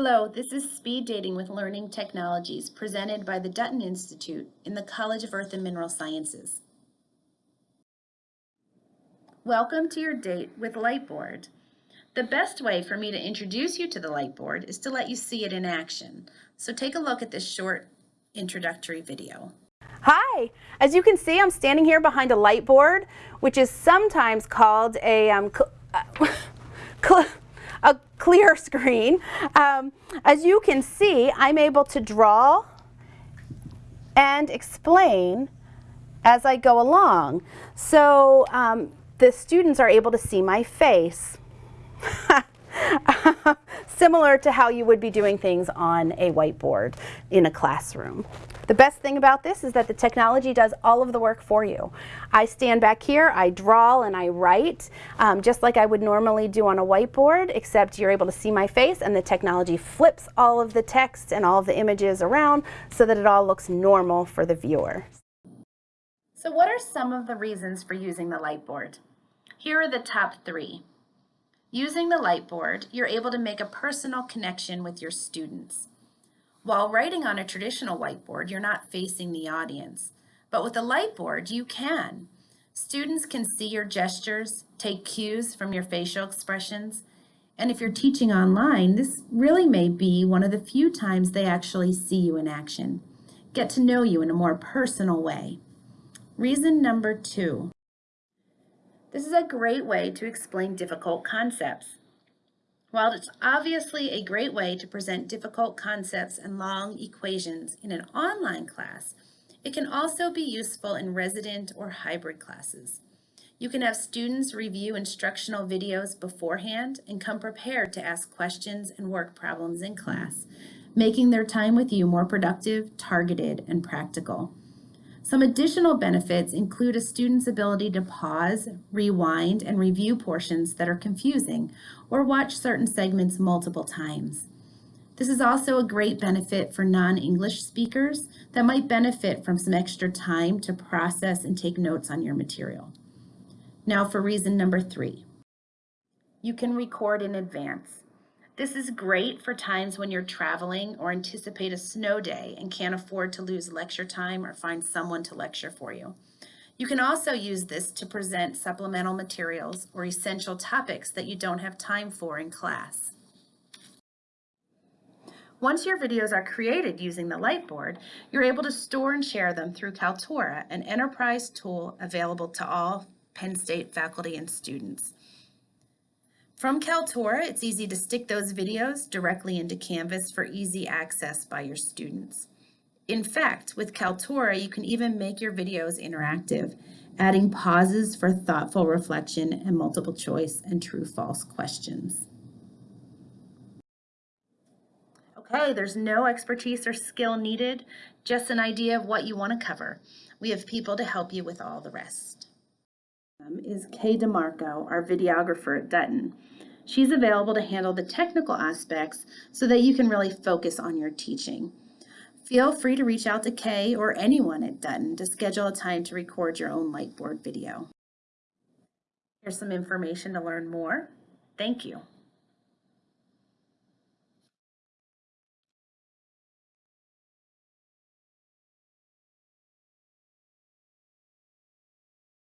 Hello, this is Speed Dating with Learning Technologies presented by the Dutton Institute in the College of Earth and Mineral Sciences. Welcome to your date with Lightboard. The best way for me to introduce you to the Lightboard is to let you see it in action. So take a look at this short introductory video. Hi, as you can see, I'm standing here behind a light board, which is sometimes called a, um, a clear screen. Um, as you can see, I'm able to draw and explain as I go along. So um, the students are able to see my face. Similar to how you would be doing things on a whiteboard in a classroom. The best thing about this is that the technology does all of the work for you. I stand back here, I draw and I write, um, just like I would normally do on a whiteboard, except you're able to see my face and the technology flips all of the text and all of the images around so that it all looks normal for the viewer. So what are some of the reasons for using the Lightboard? Here are the top three. Using the Lightboard, you're able to make a personal connection with your students. While writing on a traditional whiteboard, you're not facing the audience. But with a Lightboard, you can. Students can see your gestures, take cues from your facial expressions, and if you're teaching online, this really may be one of the few times they actually see you in action. Get to know you in a more personal way. Reason number two. This is a great way to explain difficult concepts. While it's obviously a great way to present difficult concepts and long equations in an online class, it can also be useful in resident or hybrid classes. You can have students review instructional videos beforehand and come prepared to ask questions and work problems in class, making their time with you more productive, targeted, and practical. Some additional benefits include a student's ability to pause, rewind, and review portions that are confusing, or watch certain segments multiple times. This is also a great benefit for non-English speakers that might benefit from some extra time to process and take notes on your material. Now for reason number three. You can record in advance. This is great for times when you're traveling or anticipate a snow day and can't afford to lose lecture time or find someone to lecture for you. You can also use this to present supplemental materials or essential topics that you don't have time for in class. Once your videos are created using the Lightboard, you're able to store and share them through Kaltura, an enterprise tool available to all Penn State faculty and students. From Kaltura, it's easy to stick those videos directly into Canvas for easy access by your students. In fact, with Kaltura, you can even make your videos interactive, adding pauses for thoughtful reflection and multiple choice and true-false questions. Okay, there's no expertise or skill needed, just an idea of what you want to cover. We have people to help you with all the rest is Kay DeMarco, our videographer at Dutton. She's available to handle the technical aspects so that you can really focus on your teaching. Feel free to reach out to Kay or anyone at Dutton to schedule a time to record your own Lightboard video. Here's some information to learn more. Thank you.